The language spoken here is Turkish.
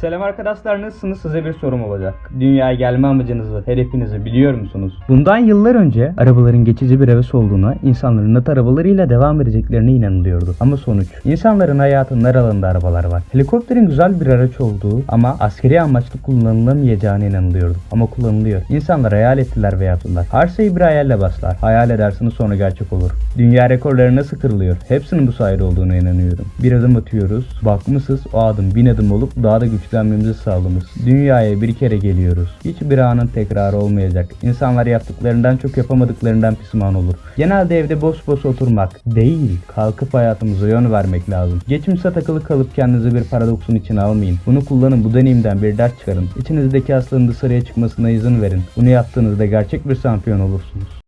Selam arkadaşlar nasılsınız? Size bir sorum olacak. Dünyaya gelme amacınızı, hedefinizi biliyor musunuz? Bundan yıllar önce arabaların geçici bir heves olduğuna, insanların at arabalarıyla devam edeceklerine inanılıyordu. Ama sonuç, insanların hayatının her alanında arabalar var. Helikopterin güzel bir araç olduğu ama askeri amaçlı kullanılamayacağına inanılıyordu. Ama kullanılıyor. İnsanlar hayal ettiler ve yaptılar. Her şey bir hayalle başlar. Hayal edersiniz sonra gerçek olur. Dünya rekorları nasıl kırılıyor? Hepsinin bu sayede olduğuna inanıyorum. Bir adım atıyoruz. Bakmışız o adım bin adım olup daha da güçlenmemizi sağlamış. Dünyaya bir kere geliyoruz. Hiçbir anın tekrarı olmayacak. İnsanlar yaptıklarından çok yapamadıklarından pişman olur. Genelde evde boş boş oturmak değil, kalkıp hayatımıza yön vermek lazım. Geçmişe takılı kalıp kendinizi bir paradoksun içine almayın. Bunu kullanın, bu deneyimden bir ders çıkarın. İçinizdeki aslının dışarıya çıkmasına izin verin. Bunu yaptığınızda gerçek bir şampiyon olursunuz.